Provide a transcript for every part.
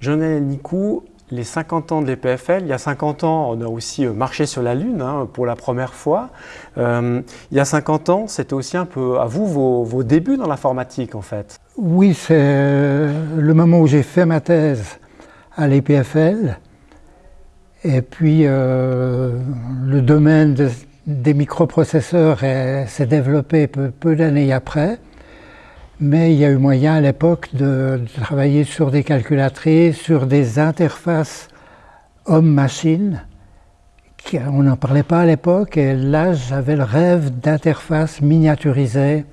Jonel Nicou, les 50 ans de l'EPFL, il y a 50 ans, on a aussi euh, marché sur la Lune hein, pour la première fois. Euh, il y a 50 ans, c'était aussi un peu à vous vos, débuts dans l'informatique en fait. Oui, c'est euh, le moment où j'ai fait ma thèse à l'EPFL. Et puis le domaine des microprocesseurs s'est développé peu d'années après mais il y a eu moyen à l'époque de, travailler sur des calculatrices, sur des interfaces homme-machine. On n'en parlait pas à l'époque et là j'avais le rêve d'interfaces miniaturisées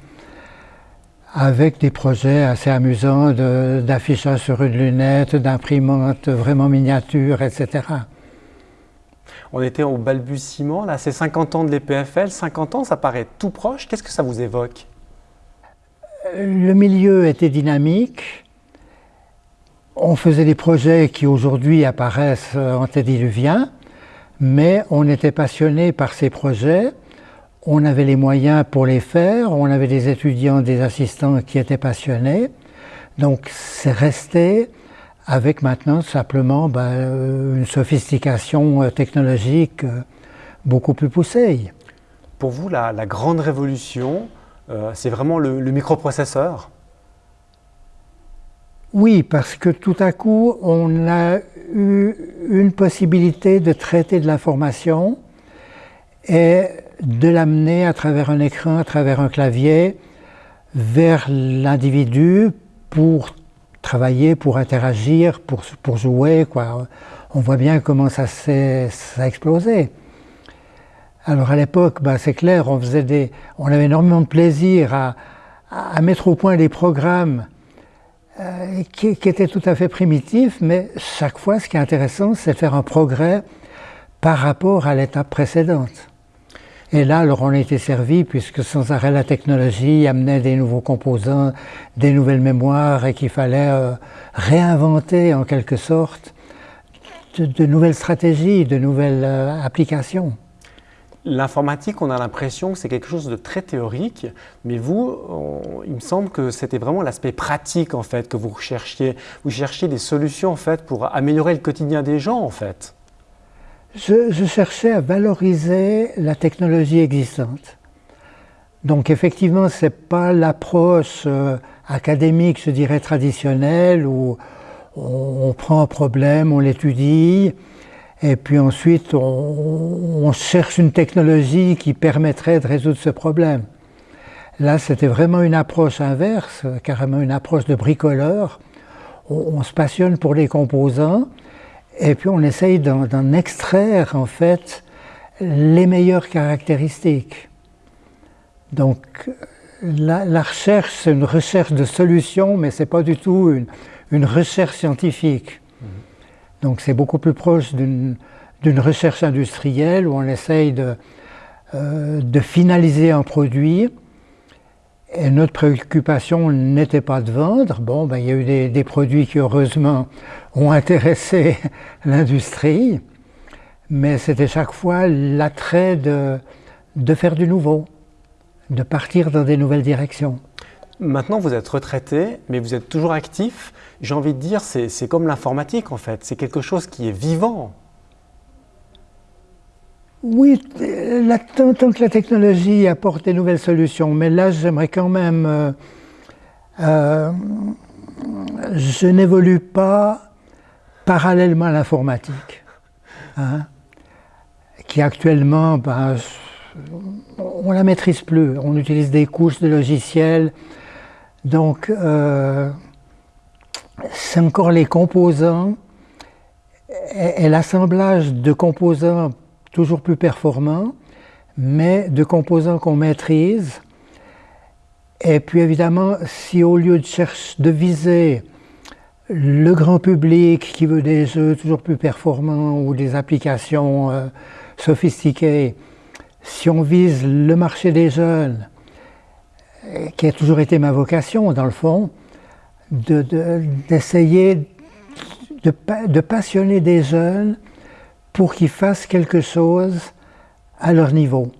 avec des projets assez amusants d'affichage sur une lunette, d'imprimante vraiment miniature, etc. On était au balbutiement, là c'est 50 ans de l'EPFL, 50 ans ça paraît tout proche, qu'est-ce que ça vous évoque? Le milieu était dynamique. On faisait des projets qui aujourd'hui apparaissent antédiluviens, mais on était passionné par ces projets. On avait les moyens pour les faire, on avait des étudiants, des assistants qui étaient passionnés. Donc c'est resté avec maintenant simplement ben, une sophistication technologique beaucoup plus poussée. Pour vous, la grande révolution, euh, c'est vraiment le, microprocesseur Oui, parce que tout à coup, on a eu une possibilité de traiter de l'information et de l'amener à travers un écran, à travers un clavier, vers l'individu pour travailler, pour interagir, pour, pour jouer. On voit bien comment ça, a explosé. Alors à l'époque, bah, c'est clair, on, faisait des, on avait énormément de plaisir à, mettre au point des programmes euh, qui, étaient tout à fait primitifs, mais chaque fois, ce qui est intéressant, c'est faire un progrès par rapport à l'étape précédente. Et là, alors on a été servi, puisque sans arrêt la technologie amenait des nouveaux composants, des nouvelles mémoires, et qu'il fallait euh, réinventer en quelque sorte de, de, nouvelles stratégies, de nouvelles euh, applications. L'informatique, on a l'impression que c'est quelque chose de très théorique, mais vous, il me semble que c'était vraiment l'aspect pratique en fait que vous recherchiez. Vous cherchiez des solutions en fait pour améliorer le quotidien des gens en fait. Je, cherchais à valoriser la technologie existante. Donc effectivement, ce n'est pas l'approche euh, académique, je dirais, traditionnelle, où on prend un problème, on l'étudie, et puis ensuite, on, cherche une technologie qui permettrait de résoudre ce problème. Là, c'était vraiment une approche inverse, carrément une approche de bricoleur. On, se passionne pour les composants et puis on essaye d'en extraire en fait les meilleures caractéristiques. Donc la, recherche, c'est une recherche de solutions, mais ce n'est pas du tout une recherche scientifique. Donc c'est beaucoup plus proche d'une recherche industrielle où on essaye euh, de, finaliser un produit. Et notre préoccupation n'était pas de vendre. Bon, ben, il y a eu des, produits qui heureusement ont intéressé l'industrie, mais c'était chaque fois l'attrait de, de faire du nouveau, de partir dans des nouvelles directions. Maintenant, vous êtes retraité, mais vous êtes toujours actif. J'ai envie de dire, c'est comme l'informatique en fait, c'est quelque chose qui est vivant. Oui, tant, que la technologie apporte des nouvelles solutions, mais là j'aimerais quand même... Euh, euh, je n'évolue pas parallèlement à l'informatique, hein, qui actuellement, ben, on la maîtrise plus. On utilise des couches de logiciels donc, euh, c'est encore les composants et, l'assemblage de composants toujours plus performants, mais de composants qu'on maîtrise. Et puis évidemment, si au lieu de chercher, de viser le grand public qui veut des jeux toujours plus performants ou des applications euh, sophistiquées, si on vise le marché des jeunes, qui a toujours été ma vocation, dans le fond, d'essayer de, de, passionner des jeunes pour qu'ils fassent quelque chose à leur niveau.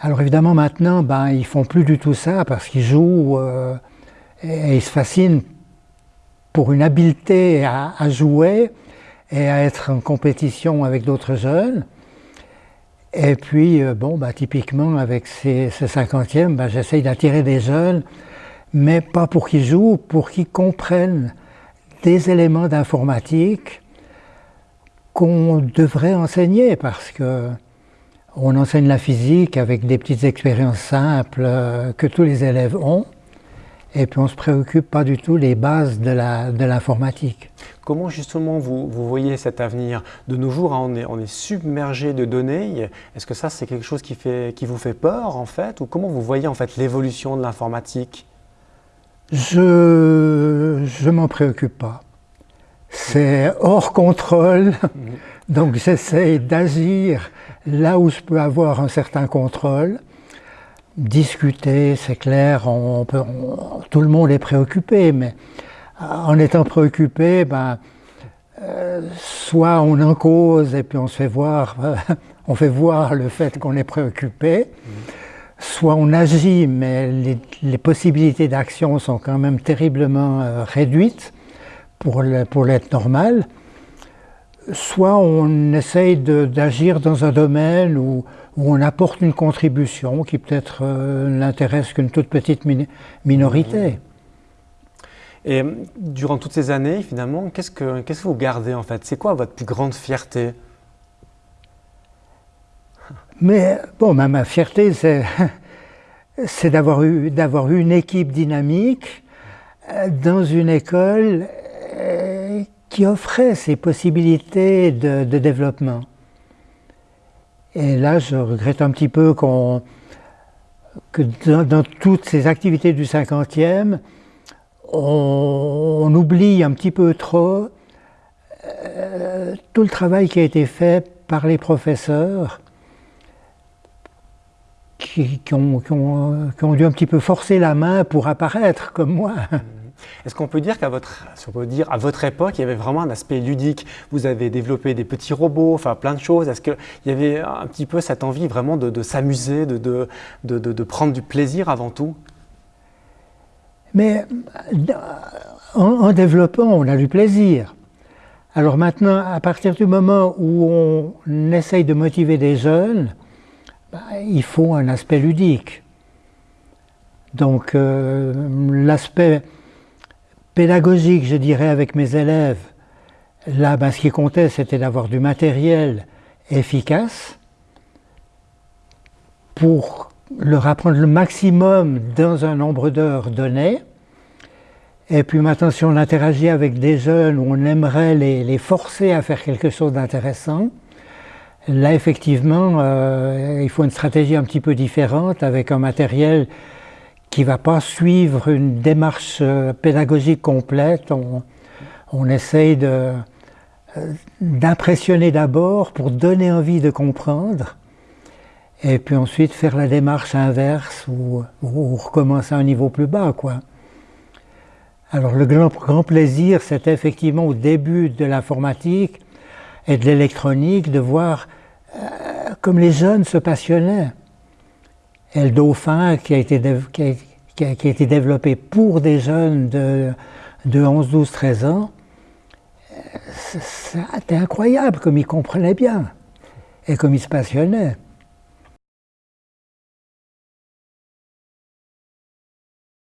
Alors évidemment maintenant, ben, ils font plus du tout ça parce qu'ils jouent euh, et, ils se fascinent pour une habileté à, jouer et à être en compétition avec d'autres jeunes. Et puis, euh, bon, bah, typiquement, avec ces, ces 50e, bah, j'essaye d'attirer des jeunes, mais pas pour qu'ils jouent, pour qu'ils comprennent des éléments d'informatique qu'on devrait enseigner, parce que on enseigne la physique avec des petites expériences simples euh, que tous les élèves ont, et puis on ne se préoccupe pas du tout des bases de l'informatique. Comment justement vous, voyez cet avenir De nos jours, hein, on, est, on, est, submergé de données. Est-ce que ça, c'est quelque chose qui, fait, qui vous fait peur en fait? Ou comment vous voyez en fait l'évolution de l'informatique? Je ne m'en préoccupe pas. C'est hors contrôle. Donc j'essaie d'agir là où je peux avoir un certain contrôle. Discuter, c'est clair, on peut, tout le monde est préoccupé, mais en étant préoccupé, ben, euh, soit on en cause et puis on se fait voir, on fait voir le fait qu'on est préoccupé, soit on agit, mais les, possibilités d'action sont quand même terriblement euh, réduites pour l'être normal soit on essaye d'agir dans un domaine où, on apporte une contribution qui peut-être euh, n'intéresse qu'une toute petite minorité. Et durant toutes ces années, finalement, qu'est-ce que, que vous gardez en fait? C'est quoi votre plus grande fierté? Mais bon, ma, fierté, c'est d'avoir eu, eu une équipe dynamique euh, dans une école euh, qui offrait ces possibilités de, développement. Et là, je regrette un petit peu qu'on que dans, toutes ces activités du 50e, on, oublie un petit peu trop euh, tout le travail qui a été fait par les professeurs qui, ont, dû un petit peu forcer la main pour apparaître comme moi. Est-ce qu'on peut dire qu'à votre, époque, il y avait vraiment un aspect ludique? Vous avez développé des petits robots, enfin plein de choses. Est-ce qu'il y avait un petit peu cette envie vraiment de, s'amuser, de, de, prendre du plaisir avant tout? Mais en, développant, on a du plaisir. Alors maintenant, à partir du moment où on essaye de motiver des jeunes, bah, il faut un aspect ludique. Donc euh, l'aspect pédagogique, je dirais, avec mes élèves, là, ben, ce qui comptait, c'était d'avoir du matériel efficace pour leur apprendre le maximum dans un nombre d'heures donné. Et puis maintenant, si on interagit avec des jeunes où on aimerait les, forcer à faire quelque chose d'intéressant, là, effectivement, euh, il faut une stratégie un petit peu différente avec un matériel qui ne va pas suivre une démarche euh, pédagogique complète. On, essaye euh, d'impressionner d'abord pour donner envie de comprendre, et puis ensuite faire la démarche inverse ou, recommencer à un niveau plus bas. Quoi. Alors le grand, plaisir, c'était effectivement au début de l'informatique et de l'électronique de voir euh, comme les jeunes se passionnaient. Et le dauphin qui a été, développé pour des jeunes de, de 11, 12, 13 ans, c'était incroyable comme ils comprenaient bien et comme ils se passionnaient.